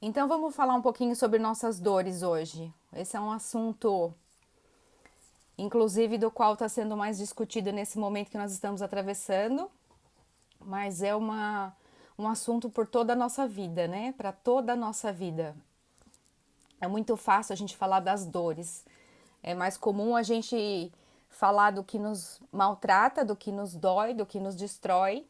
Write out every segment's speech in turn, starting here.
Então vamos falar um pouquinho sobre nossas dores hoje. Esse é um assunto, inclusive, do qual está sendo mais discutido nesse momento que nós estamos atravessando, mas é uma, um assunto por toda a nossa vida, né? Para toda a nossa vida. É muito fácil a gente falar das dores. É mais comum a gente falar do que nos maltrata, do que nos dói, do que nos destrói,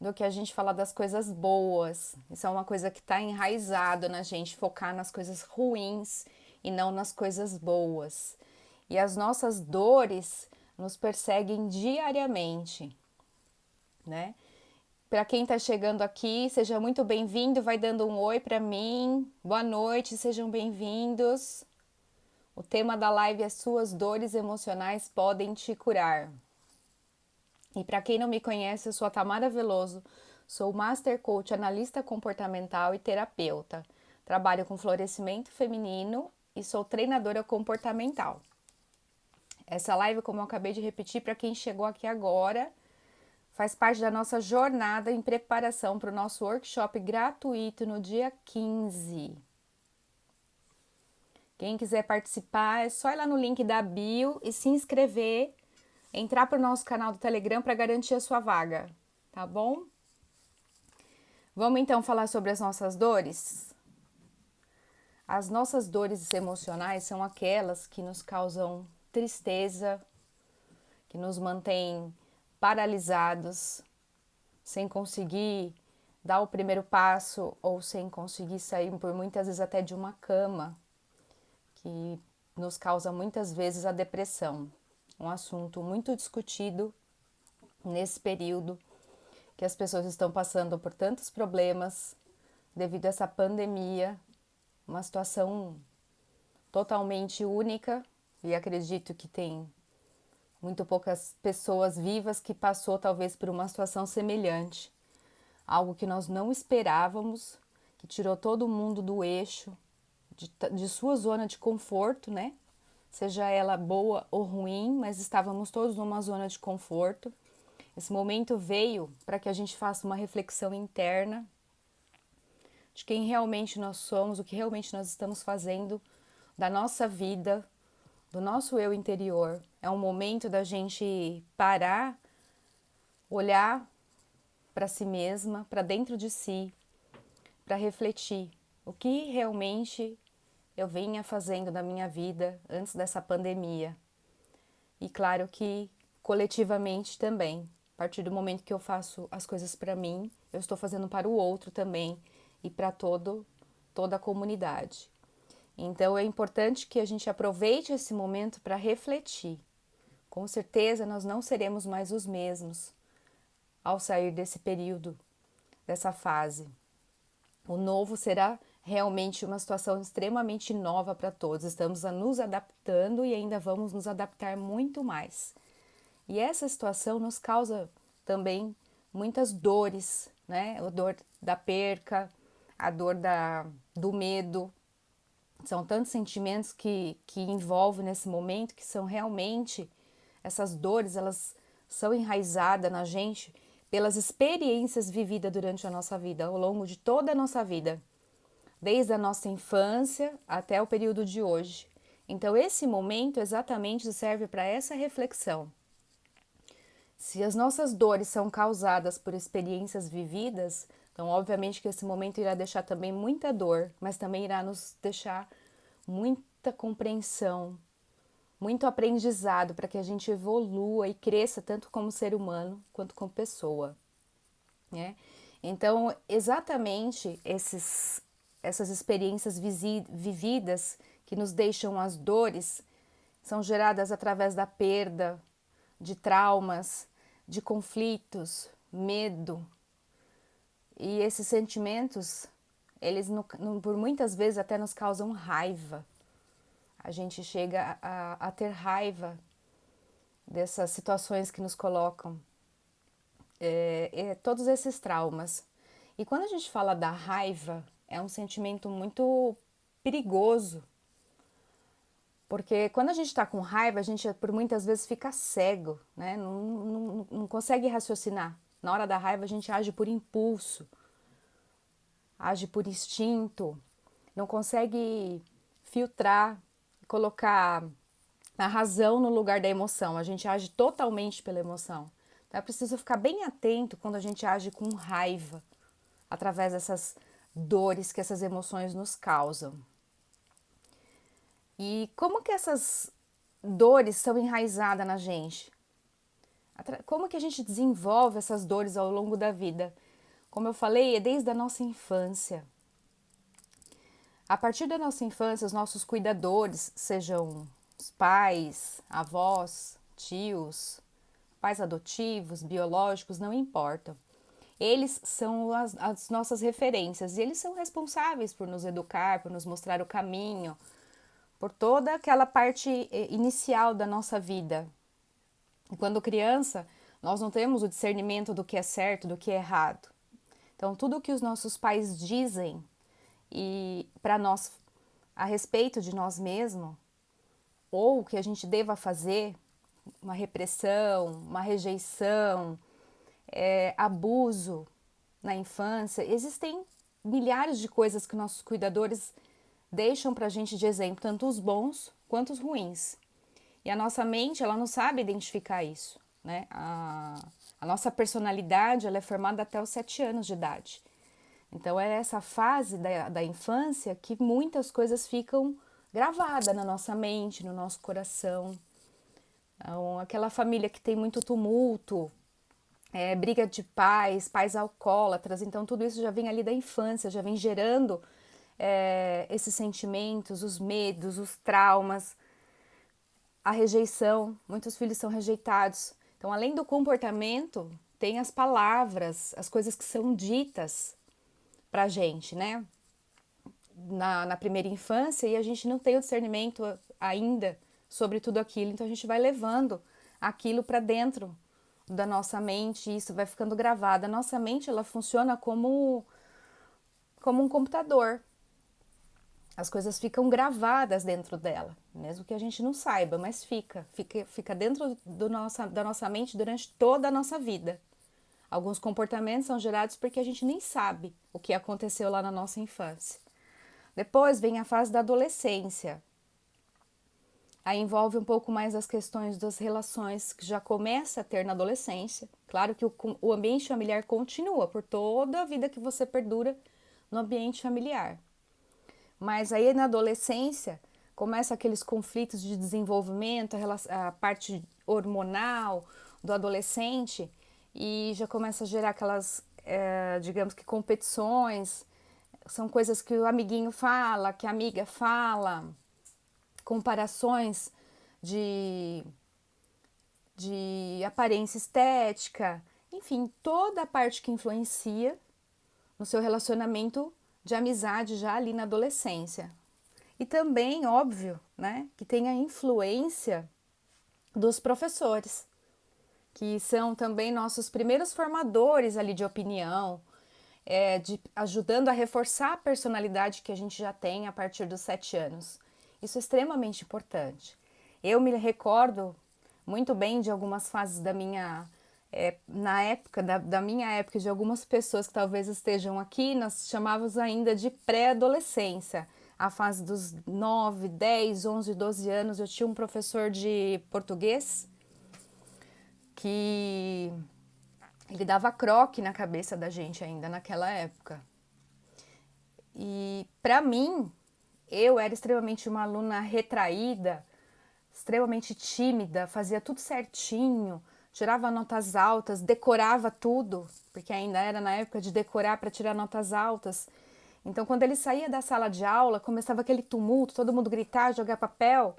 do que a gente falar das coisas boas. Isso é uma coisa que está enraizado na gente, focar nas coisas ruins e não nas coisas boas. E as nossas dores nos perseguem diariamente, né? Para quem está chegando aqui, seja muito bem-vindo, vai dando um oi para mim. Boa noite, sejam bem-vindos. O tema da live é Suas dores emocionais podem te curar. E para quem não me conhece, eu sou a Tamara Veloso, sou Master Coach, analista comportamental e terapeuta. Trabalho com florescimento feminino e sou treinadora comportamental. Essa live, como eu acabei de repetir, para quem chegou aqui agora, faz parte da nossa jornada em preparação para o nosso workshop gratuito no dia 15. Quem quiser participar, é só ir lá no link da bio e se inscrever entrar para o nosso canal do Telegram para garantir a sua vaga, tá bom? Vamos então falar sobre as nossas dores? As nossas dores emocionais são aquelas que nos causam tristeza, que nos mantêm paralisados, sem conseguir dar o primeiro passo ou sem conseguir sair por muitas vezes até de uma cama, que nos causa muitas vezes a depressão um assunto muito discutido nesse período que as pessoas estão passando por tantos problemas devido a essa pandemia, uma situação totalmente única e acredito que tem muito poucas pessoas vivas que passou talvez por uma situação semelhante, algo que nós não esperávamos, que tirou todo mundo do eixo, de, de sua zona de conforto, né? Seja ela boa ou ruim, mas estávamos todos numa zona de conforto. Esse momento veio para que a gente faça uma reflexão interna de quem realmente nós somos, o que realmente nós estamos fazendo da nossa vida, do nosso eu interior. É um momento da gente parar, olhar para si mesma, para dentro de si, para refletir o que realmente eu vinha fazendo na minha vida antes dessa pandemia. E claro que coletivamente também. A partir do momento que eu faço as coisas para mim, eu estou fazendo para o outro também e para todo toda a comunidade. Então é importante que a gente aproveite esse momento para refletir. Com certeza nós não seremos mais os mesmos ao sair desse período, dessa fase. O novo será realmente uma situação extremamente nova para todos. Estamos nos adaptando e ainda vamos nos adaptar muito mais. E essa situação nos causa também muitas dores, né? A dor da perca, a dor da, do medo. São tantos sentimentos que, que envolvem nesse momento que são realmente essas dores, elas são enraizadas na gente pelas experiências vividas durante a nossa vida, ao longo de toda a nossa vida desde a nossa infância até o período de hoje. Então, esse momento exatamente serve para essa reflexão. Se as nossas dores são causadas por experiências vividas, então, obviamente que esse momento irá deixar também muita dor, mas também irá nos deixar muita compreensão, muito aprendizado para que a gente evolua e cresça tanto como ser humano quanto como pessoa. Né? Então, exatamente esses essas experiências vividas que nos deixam as dores são geradas através da perda, de traumas, de conflitos, medo. E esses sentimentos, eles no, no, por muitas vezes até nos causam raiva. A gente chega a, a ter raiva dessas situações que nos colocam. É, é, todos esses traumas. E quando a gente fala da raiva, é um sentimento muito perigoso. Porque quando a gente está com raiva, a gente por muitas vezes fica cego, né? Não, não, não consegue raciocinar. Na hora da raiva, a gente age por impulso, age por instinto. não consegue filtrar, colocar a razão no lugar da emoção. A gente age totalmente pela emoção. Então é preciso ficar bem atento quando a gente age com raiva, através dessas dores que essas emoções nos causam. E como que essas dores são enraizadas na gente? Como que a gente desenvolve essas dores ao longo da vida? Como eu falei, é desde a nossa infância. A partir da nossa infância, os nossos cuidadores, sejam os pais, avós, tios, pais adotivos, biológicos, não importam. Eles são as, as, nossas referências e eles são responsáveis por nos educar, por nos mostrar o caminho, por toda aquela parte eh, inicial da nossa vida. E quando criança, nós não temos o discernimento do que é certo, do que é errado. Então, tudo o que os nossos pais dizem e para nós a respeito de nós mesmos, ou o que a gente deva fazer, uma repressão, uma rejeição, é, abuso na infância, existem milhares de coisas que nossos cuidadores deixam para a gente de exemplo, tanto os bons quanto os ruins. E a nossa mente, ela não sabe identificar isso, né? A, a nossa personalidade, ela é formada até os sete anos de idade. Então, é essa fase da, da infância que muitas coisas ficam gravadas na nossa mente, no nosso coração. Então, aquela família que tem muito tumulto, é, briga de pais, pais alcoólatras, então tudo isso já vem ali da infância, já vem gerando é, esses sentimentos, os medos, os traumas, a rejeição. Muitos filhos são rejeitados. Então, além do comportamento, tem as palavras, as coisas que são ditas pra gente, né? Na, na primeira infância, e a gente não tem o discernimento ainda sobre tudo aquilo, então a gente vai levando aquilo para dentro da nossa mente, isso vai ficando gravado. A nossa mente ela funciona como como um computador. As coisas ficam gravadas dentro dela, mesmo que a gente não saiba, mas fica, fica, fica dentro do nossa, da nossa mente durante toda a nossa vida. Alguns comportamentos são gerados porque a gente nem sabe o que aconteceu lá na nossa infância. Depois vem a fase da adolescência, Aí envolve um pouco mais as questões das relações que já começa a ter na adolescência. Claro que o, o ambiente familiar continua por toda a vida que você perdura no ambiente familiar. Mas aí na adolescência começa aqueles conflitos de desenvolvimento, a, a parte hormonal do adolescente e já começa a gerar aquelas, é, digamos que competições, são coisas que o amiguinho fala, que a amiga fala, comparações de, de aparência estética, enfim, toda a parte que influencia no seu relacionamento de amizade já ali na adolescência. E também, óbvio, né, que tem a influência dos professores, que são também nossos primeiros formadores ali de opinião, é, de, ajudando a reforçar a personalidade que a gente já tem a partir dos sete anos. Isso é extremamente importante. Eu me recordo muito bem de algumas fases da minha é, na época, da, da, minha época, de algumas pessoas que talvez estejam aqui, nós chamávamos ainda de pré-adolescência. A fase dos 9, 10, 11, 12 anos, eu tinha um professor de português que ele dava croque na cabeça da gente ainda naquela época. E para mim, eu era extremamente uma aluna retraída, extremamente tímida, fazia tudo certinho, tirava notas altas, decorava tudo, porque ainda era na época de decorar para tirar notas altas. Então, quando ele saía da sala de aula, começava aquele tumulto, todo mundo gritar, jogar papel,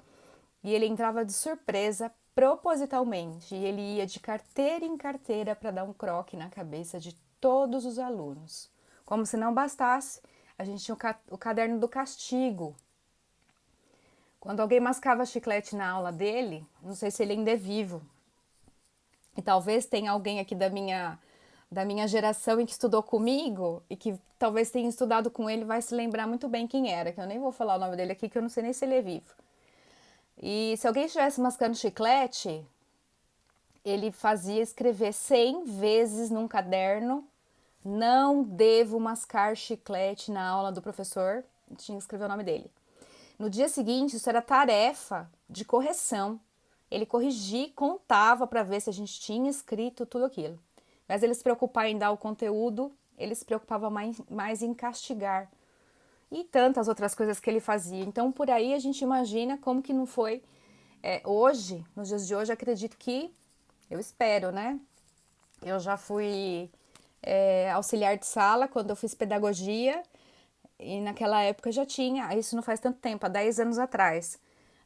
e ele entrava de surpresa, propositalmente, e ele ia de carteira em carteira para dar um croque na cabeça de todos os alunos. Como se não bastasse, a gente tinha o caderno do castigo. Quando alguém mascava chiclete na aula dele, não sei se ele ainda é vivo, e talvez tenha alguém aqui da minha da minha geração e que estudou comigo e que talvez tenha estudado com ele vai se lembrar muito bem quem era, que eu nem vou falar o nome dele aqui, que eu não sei nem se ele é vivo. E se alguém estivesse mascando chiclete, ele fazia escrever 100 vezes num caderno não devo mascar chiclete na aula do professor, tinha que escrever o nome dele. No dia seguinte, isso era tarefa de correção. Ele corrigia, contava para ver se a gente tinha escrito tudo aquilo. Mas ele se preocupava em dar o conteúdo, ele se preocupava mais, mais em castigar. E tantas outras coisas que ele fazia. Então, por aí a gente imagina como que não foi. É, hoje, nos dias de hoje, acredito que, eu espero, né? Eu já fui é, auxiliar de sala quando eu fiz pedagogia e naquela época já tinha, isso não faz tanto tempo, há 10 anos atrás,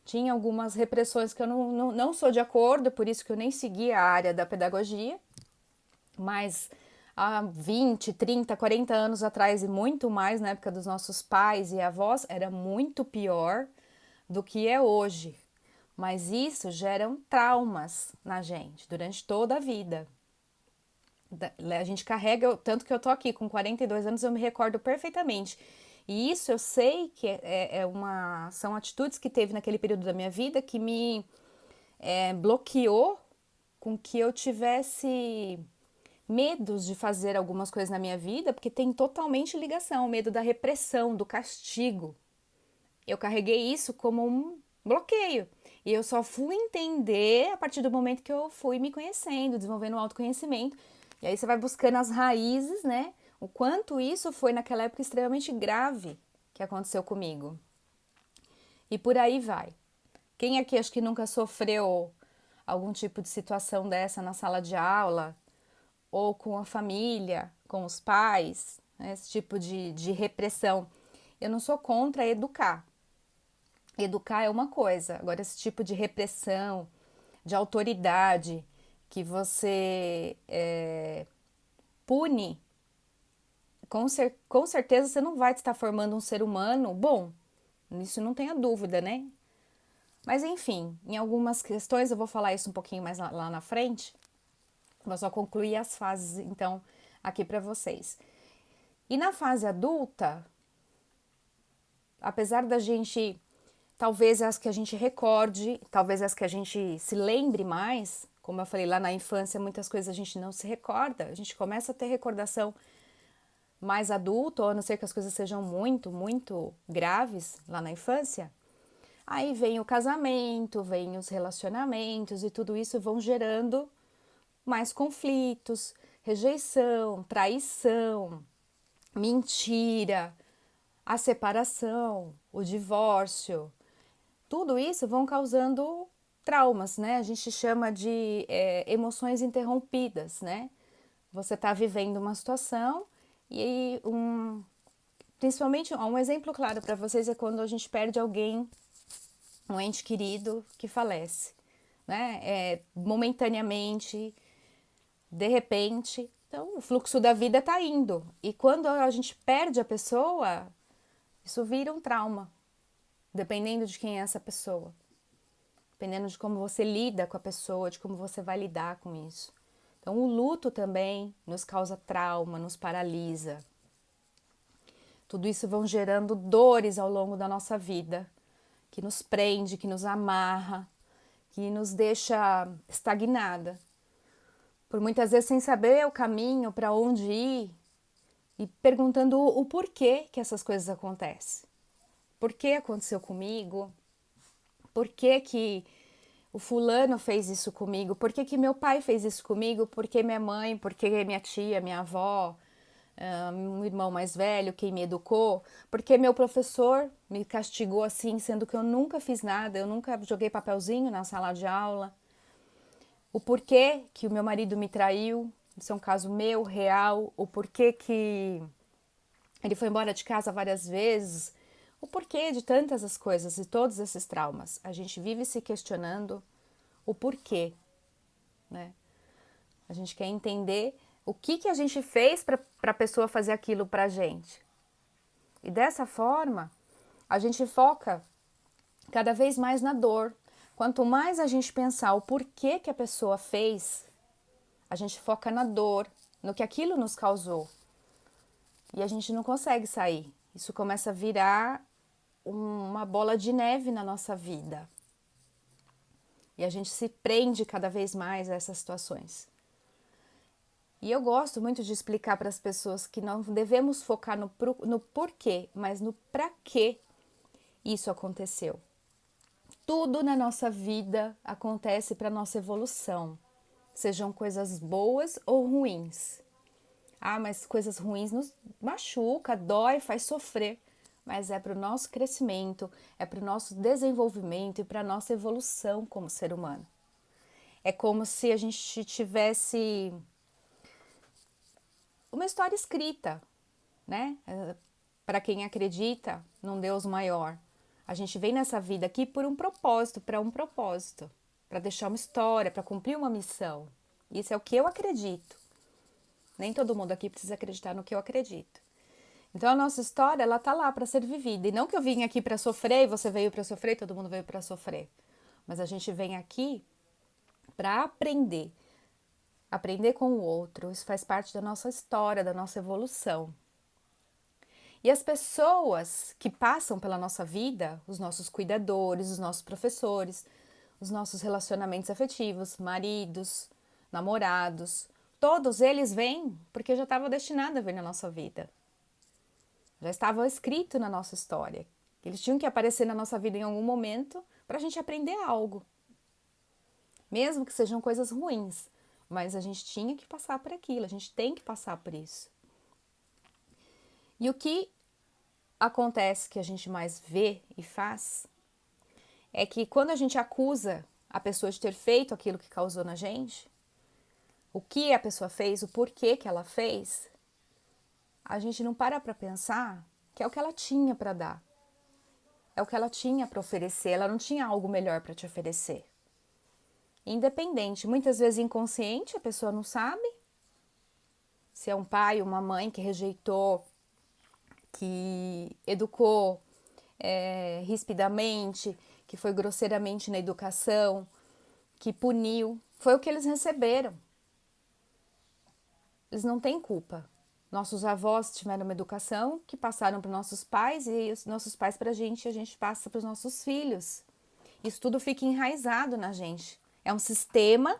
tinha algumas repressões que eu não, não, não sou de acordo, por isso que eu nem segui a área da pedagogia, mas há 20, 30, 40 anos atrás e muito mais na época dos nossos pais e avós, era muito pior do que é hoje. Mas isso geram traumas na gente durante toda a vida. A gente carrega, tanto que eu tô aqui com 42 anos, eu me recordo perfeitamente e isso eu sei que é, é, é uma, são atitudes que teve naquele período da minha vida que me é, bloqueou com que eu tivesse medos de fazer algumas coisas na minha vida, porque tem totalmente ligação, medo da repressão, do castigo. Eu carreguei isso como um bloqueio. E eu só fui entender a partir do momento que eu fui me conhecendo, desenvolvendo o autoconhecimento. E aí você vai buscando as raízes, né? o quanto isso foi naquela época extremamente grave que aconteceu comigo. E por aí vai. Quem aqui acho que nunca sofreu algum tipo de situação dessa na sala de aula, ou com a família, com os pais, né, esse tipo de, de repressão? Eu não sou contra educar. Educar é uma coisa, agora, esse tipo de repressão, de autoridade, que você é, pune com, cer com certeza você não vai estar formando um ser humano bom. Isso não tenha dúvida, né? Mas enfim, em algumas questões eu vou falar isso um pouquinho mais lá, lá na frente. Vou só concluir as fases, então, aqui para vocês. E na fase adulta, apesar da gente, talvez as que a gente recorde, talvez as que a gente se lembre mais, como eu falei lá na infância, muitas coisas a gente não se recorda, a gente começa a ter recordação mais adulto, ou a não ser que as coisas sejam muito, muito graves lá na infância, aí vem o casamento, vem os relacionamentos e tudo isso vão gerando mais conflitos, rejeição, traição, mentira, a separação, o divórcio. Tudo isso vão causando traumas, né? A gente chama de é, emoções interrompidas, né? Você está vivendo uma situação e um, principalmente um exemplo claro para vocês é quando a gente perde alguém, um ente querido que falece, né? É, momentaneamente, de repente. Então, o fluxo da vida está indo. E quando a gente perde a pessoa, isso vira um trauma, dependendo de quem é essa pessoa. Dependendo de como você lida com a pessoa, de como você vai lidar com isso. Então, o luto também nos causa trauma, nos paralisa. Tudo isso vão gerando dores ao longo da nossa vida, que nos prende, que nos amarra, que nos deixa estagnada. Por muitas vezes sem saber o caminho para onde ir e perguntando o porquê que essas coisas acontecem. Por que aconteceu comigo? Por que que o fulano fez isso comigo, por que, que meu pai fez isso comigo, por que minha mãe, por que minha tia, minha avó, um irmão mais velho, quem me educou, porque meu professor me castigou assim, sendo que eu nunca fiz nada, eu nunca joguei papelzinho na sala de aula. O porquê que o meu marido me traiu, isso é um caso meu, real, o porquê que ele foi embora de casa várias vezes, o porquê de tantas as coisas e todos esses traumas. A gente vive se questionando o porquê, né? A gente quer entender o que, que a gente fez para a pessoa fazer aquilo para a gente. E dessa forma, a gente foca cada vez mais na dor. Quanto mais a gente pensar o porquê que a pessoa fez, a gente foca na dor, no que aquilo nos causou. E a gente não consegue sair. Isso começa a virar uma bola de neve na nossa vida. E a gente se prende cada vez mais a essas situações. E eu gosto muito de explicar para as pessoas que não devemos focar no, no porquê, mas no para que isso aconteceu. Tudo na nossa vida acontece para nossa evolução, sejam coisas boas ou ruins. Ah, mas coisas ruins nos machuca, dói, faz sofrer, mas é para o nosso crescimento, é para o nosso desenvolvimento e para a nossa evolução como ser humano. É como se a gente tivesse uma história escrita, né? Para quem acredita num Deus maior. A gente vem nessa vida aqui por um propósito, para um propósito, para deixar uma história, para cumprir uma missão. Isso é o que eu acredito. Nem todo mundo aqui precisa acreditar no que eu acredito. Então a nossa história, ela tá lá para ser vivida. E não que eu vim aqui para sofrer e você veio para sofrer, todo mundo veio para sofrer. Mas a gente vem aqui para aprender aprender com o outro. Isso faz parte da nossa história, da nossa evolução. E as pessoas que passam pela nossa vida, os nossos cuidadores, os nossos professores, os nossos relacionamentos afetivos, maridos, namorados, todos eles vêm porque já estava destinado a vir na nossa vida. Já estava escrito na nossa história. Eles tinham que aparecer na nossa vida em algum momento para a gente aprender algo. Mesmo que sejam coisas ruins, mas a gente tinha que passar por aquilo, a gente tem que passar por isso. E o que acontece que a gente mais vê e faz é que quando a gente acusa a pessoa de ter feito aquilo que causou na gente, o que a pessoa fez, o porquê que ela fez, a gente não para para pensar que é o que ela tinha para dar. É o que ela tinha para oferecer, ela não tinha algo melhor para te oferecer independente, muitas vezes inconsciente, a pessoa não sabe. Se é um pai, uma mãe que rejeitou, que educou é, rispidamente, que foi grosseiramente na educação, que puniu, foi o que eles receberam. Eles não têm culpa. Nossos avós tiveram uma educação que passaram para nossos pais e os nossos pais para a gente, a gente passa para os nossos filhos. Isso tudo fica enraizado na gente. É um sistema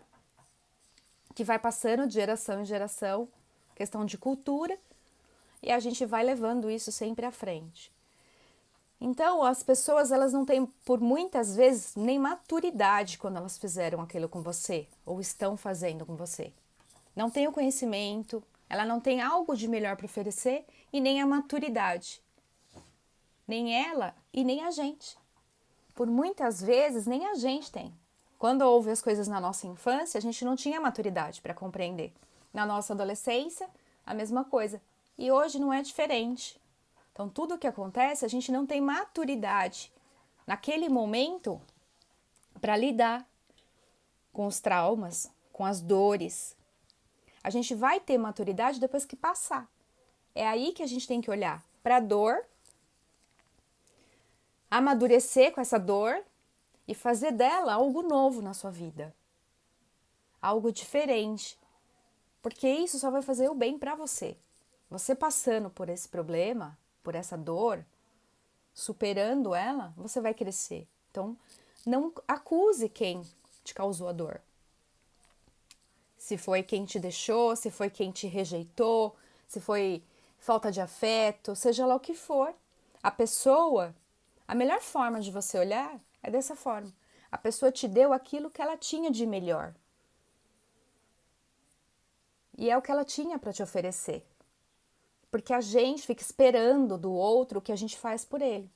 que vai passando de geração em geração, questão de cultura, e a gente vai levando isso sempre à frente. Então, as pessoas elas não têm, por muitas vezes, nem maturidade quando elas fizeram aquilo com você ou estão fazendo com você. Não tem o conhecimento, ela não tem algo de melhor para oferecer e nem a maturidade. Nem ela e nem a gente. Por muitas vezes, nem a gente tem. Quando houve as coisas na nossa infância, a gente não tinha maturidade para compreender. Na nossa adolescência, a mesma coisa. E hoje não é diferente. Então, tudo o que acontece, a gente não tem maturidade naquele momento para lidar com os traumas, com as dores. A gente vai ter maturidade depois que passar. É aí que a gente tem que olhar para a dor, amadurecer com essa dor e fazer dela algo novo na sua vida, algo diferente, porque isso só vai fazer o bem para você. Você passando por esse problema, por essa dor, superando ela, você vai crescer. Então, não acuse quem te causou a dor. Se foi quem te deixou, se foi quem te rejeitou, se foi falta de afeto, seja lá o que for. A pessoa, a melhor forma de você olhar é dessa forma. A pessoa te deu aquilo que ela tinha de melhor. E é o que ela tinha para te oferecer. Porque a gente fica esperando do outro o que a gente faz por ele.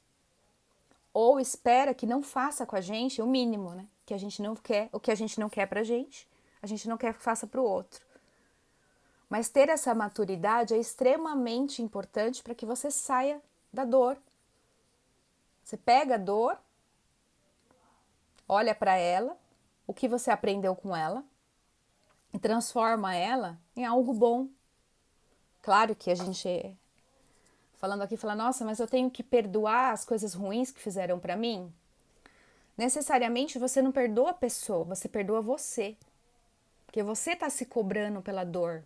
Ou espera que não faça com a gente o mínimo, né? Que a gente não quer, o que a gente não quer pra gente, a gente não quer que faça para o outro. Mas ter essa maturidade é extremamente importante para que você saia da dor. Você pega a dor olha para ela, o que você aprendeu com ela e transforma ela em algo bom. Claro que a gente falando aqui fala, nossa, mas eu tenho que perdoar as coisas ruins que fizeram para mim. Necessariamente você não perdoa a pessoa, você perdoa você. Porque você está se cobrando pela dor.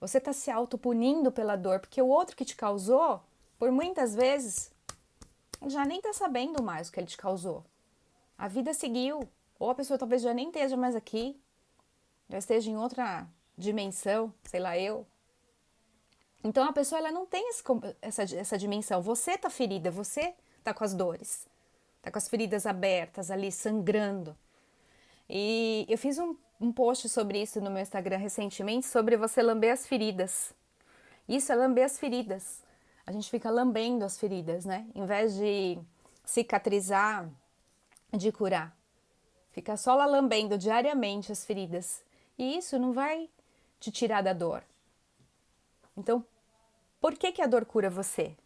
Você está se autopunindo pela dor, porque o outro que te causou, por muitas vezes, já nem está sabendo mais o que ele te causou. A vida seguiu. Ou a pessoa talvez já nem esteja mais aqui, já esteja em outra dimensão, sei lá, eu. Então a pessoa ela não tem esse, essa, essa dimensão. Você tá ferida, você tá com as dores, tá com as feridas abertas ali, sangrando. E eu fiz um, um post sobre isso no meu Instagram recentemente, sobre você lamber as feridas. Isso é lamber as feridas. A gente fica lambendo as feridas, né? Em vez de cicatrizar, de curar. Fica só lá lambendo diariamente as feridas. E isso não vai te tirar da dor. Então, por que, que a dor cura você?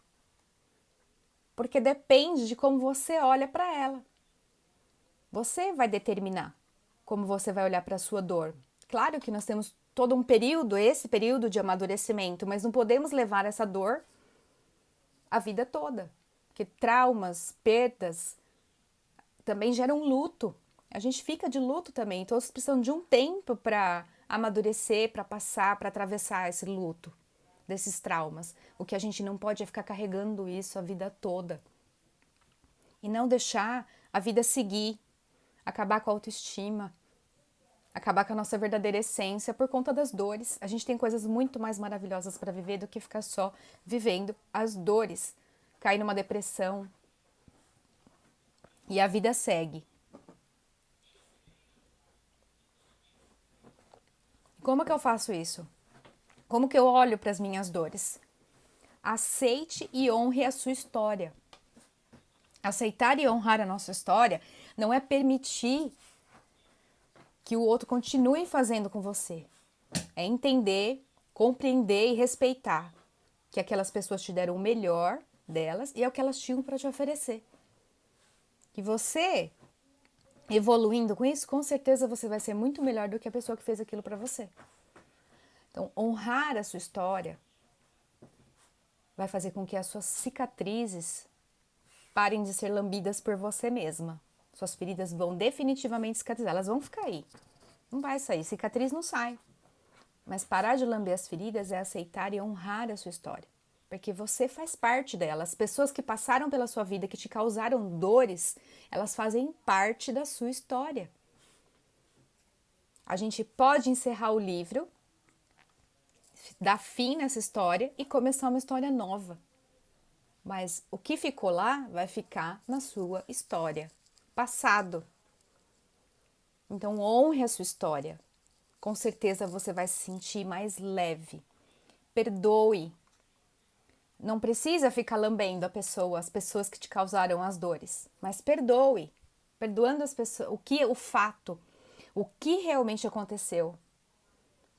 Porque depende de como você olha para ela. Você vai determinar como você vai olhar para a sua dor. Claro que nós temos todo um período, esse período de amadurecimento, mas não podemos levar essa dor a vida toda. Porque traumas, perdas também geram luto. A gente fica de luto também, todos precisam de um tempo para amadurecer, para passar, para atravessar esse luto, desses traumas. O que a gente não pode é ficar carregando isso a vida toda. E não deixar a vida seguir, acabar com a autoestima, acabar com a nossa verdadeira essência por conta das dores. A gente tem coisas muito mais maravilhosas para viver do que ficar só vivendo as dores, cair numa depressão. E a vida segue. Como que eu faço isso? Como que eu olho para as minhas dores? Aceite e honre a sua história. Aceitar e honrar a nossa história não é permitir que o outro continue fazendo com você. É entender, compreender e respeitar que aquelas pessoas te deram o melhor delas e é o que elas tinham para te oferecer. Que você evoluindo com isso, com certeza você vai ser muito melhor do que a pessoa que fez aquilo para você. Então, honrar a sua história vai fazer com que as suas cicatrizes parem de ser lambidas por você mesma. Suas feridas vão definitivamente cicatrizar, elas vão ficar aí. Não vai sair, cicatriz não sai. Mas parar de lamber as feridas é aceitar e honrar a sua história porque você faz parte dela. As pessoas que passaram pela sua vida, que te causaram dores, elas fazem parte da sua história. A gente pode encerrar o livro, dar fim nessa história e começar uma história nova. Mas o que ficou lá vai ficar na sua história, passado. Então honre a sua história. Com certeza você vai se sentir mais leve. Perdoe não precisa ficar lambendo a pessoa, as pessoas que te causaram as dores, mas perdoe, perdoando as pessoas, o que o fato, o que realmente aconteceu.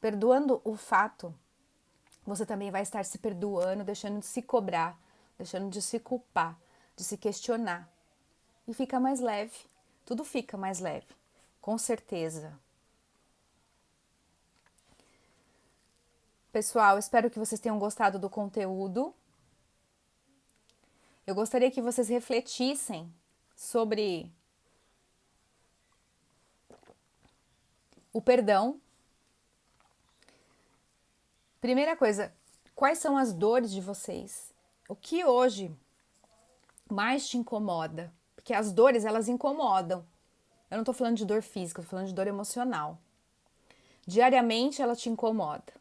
Perdoando o fato, você também vai estar se perdoando, deixando de se cobrar, deixando de se culpar, de se questionar. E fica mais leve, tudo fica mais leve, com certeza. Pessoal, espero que vocês tenham gostado do conteúdo. Eu gostaria que vocês refletissem sobre o perdão. Primeira coisa, quais são as dores de vocês? O que hoje mais te incomoda? Porque as dores, elas incomodam. Eu não tô falando de dor física, tô falando de dor emocional. Diariamente ela te incomoda.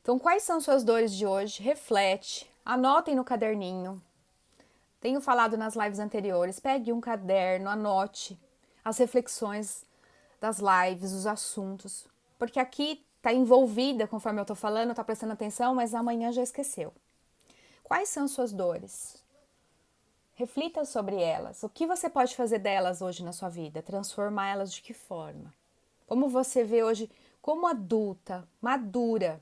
Então, quais são suas dores de hoje? Reflete, anotem no caderninho, tenho falado nas lives anteriores, pegue um caderno, anote as reflexões das lives, os assuntos, porque aqui está envolvida, conforme eu estou falando, está prestando atenção, mas amanhã já esqueceu. Quais são suas dores? Reflita sobre elas. O que você pode fazer delas hoje na sua vida? Transformá-las de que forma? Como você vê hoje como adulta, madura,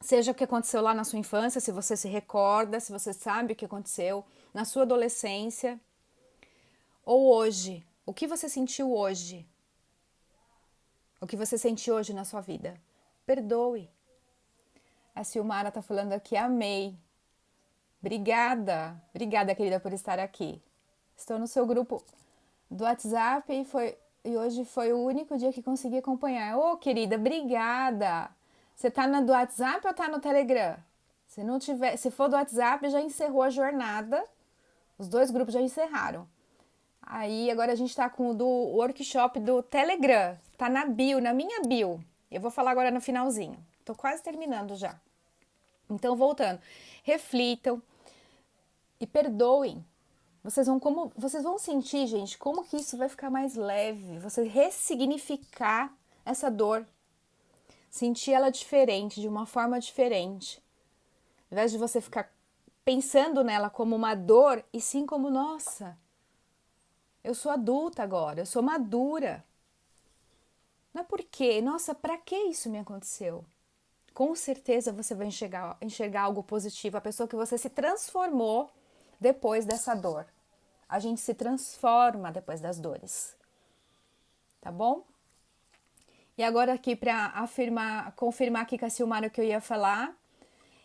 Seja o que aconteceu lá na sua infância, se você se recorda, se você sabe o que aconteceu na sua adolescência, ou hoje, o que você sentiu hoje? O que você sente hoje na sua vida? Perdoe. A Silmara está falando aqui, amei. Obrigada, obrigada, querida, por estar aqui. Estou no seu grupo do WhatsApp e, foi, e hoje foi o único dia que consegui acompanhar. Ô, oh, querida, obrigada. Você tá no do WhatsApp ou tá no Telegram? Se não tiver, se for do WhatsApp, já encerrou a jornada. Os dois grupos já encerraram. Aí agora a gente tá com o do workshop do Telegram. Tá na bio, na minha bio. Eu vou falar agora no finalzinho. Tô quase terminando já. Então, voltando, reflitam e perdoem. Vocês vão como, vocês vão sentir, gente, como que isso vai ficar mais leve. Você ressignificar essa dor, sentir ela diferente, de uma forma diferente. Ao invés de você ficar pensando nela como uma dor, e sim como, nossa, eu sou adulta agora, eu sou madura. Não é porque, nossa, para que isso me aconteceu? Com certeza você vai enxergar, enxergar algo positivo, a pessoa que você se transformou depois dessa dor. A gente se transforma depois das dores. Tá bom? E agora aqui para afirmar, confirmar aqui com a Silmara o que eu ia falar.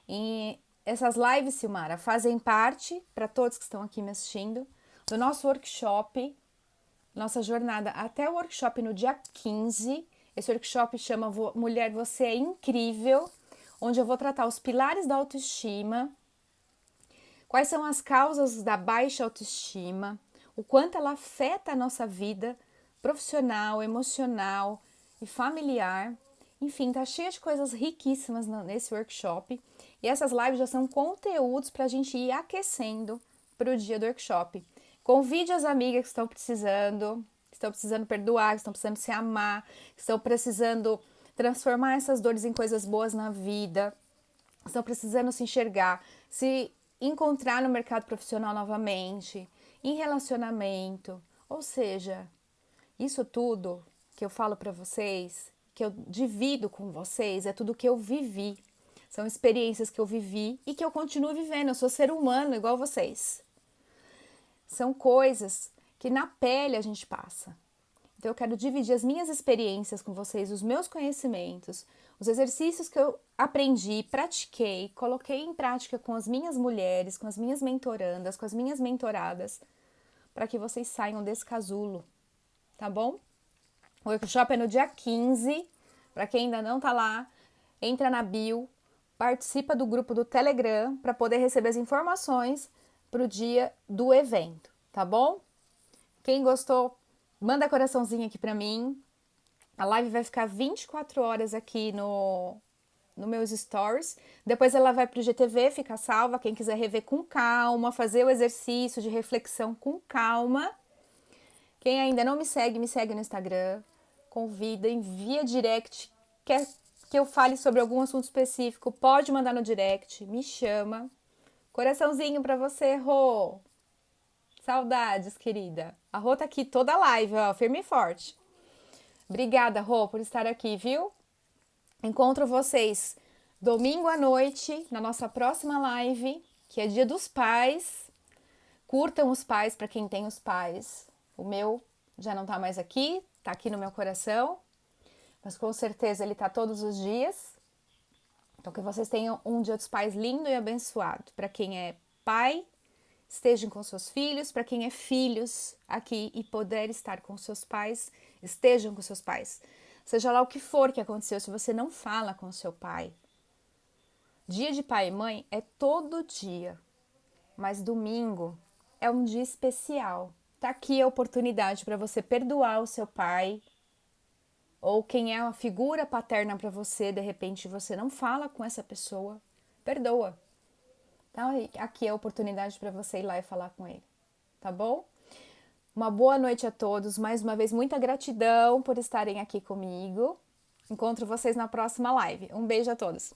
E essas lives, Silmara, fazem parte, para todos que estão aqui me assistindo, do nosso workshop, nossa jornada até o workshop no dia 15. Esse workshop chama Mulher, Você é Incrível, onde eu vou tratar os pilares da autoestima, quais são as causas da baixa autoestima, o quanto ela afeta a nossa vida profissional, emocional e familiar. Enfim, tá cheia de coisas riquíssimas nesse workshop. E essas lives já são conteúdos para a gente ir aquecendo para o dia do workshop. Convide as amigas que estão precisando, que estão precisando perdoar, que estão precisando se amar, que estão precisando transformar essas dores em coisas boas na vida, estão precisando se enxergar, se encontrar no mercado profissional novamente, em relacionamento. Ou seja, isso tudo que eu falo para vocês, que eu divido com vocês, é tudo que eu vivi. São experiências que eu vivi e que eu continuo vivendo. Eu sou ser humano igual vocês são coisas que na pele a gente passa. Então eu quero dividir as minhas experiências com vocês, os meus conhecimentos, os exercícios que eu aprendi, pratiquei, coloquei em prática com as minhas mulheres, com as minhas mentorandas, com as minhas mentoradas, para que vocês saiam desse casulo, tá bom? O workshop é no dia 15. Para quem ainda não tá lá, entra na bio, participa do grupo do Telegram para poder receber as informações para o dia do evento, tá bom? Quem gostou, manda coraçãozinho aqui para mim. A live vai ficar 24 horas aqui no, no meus stories. Depois ela vai para o GTV, fica salva. Quem quiser rever com calma, fazer o exercício de reflexão com calma. Quem ainda não me segue, me segue no Instagram. Convida, envia direct. Quer que eu fale sobre algum assunto específico? Pode mandar no direct, me chama. Coraçãozinho para você, Rô. Saudades, querida. A Rô tá aqui toda live, ó, firme e forte. Obrigada, Rô, por estar aqui, viu? Encontro vocês domingo à noite na nossa próxima live, que é Dia dos Pais. Curtam os pais para quem tem os pais. O meu já não tá mais aqui, tá aqui no meu coração, mas com certeza ele tá todos os dias. Então, que vocês tenham um Dia dos Pais lindo e abençoado. Para quem é pai, estejam com seus filhos. Para quem é filhos aqui e puder estar com seus pais, estejam com seus pais. Seja lá o que for que aconteceu, se você não fala com seu pai. Dia de pai e mãe é todo dia, mas domingo é um dia especial. Tá aqui a oportunidade para você perdoar o seu pai, ou quem é uma figura paterna para você, de repente você não fala com essa pessoa, perdoa. Então, aqui é a oportunidade para você ir lá e falar com ele, tá bom? Uma boa noite a todos. Mais uma vez, muita gratidão por estarem aqui comigo. Encontro vocês na próxima live. Um beijo a todos.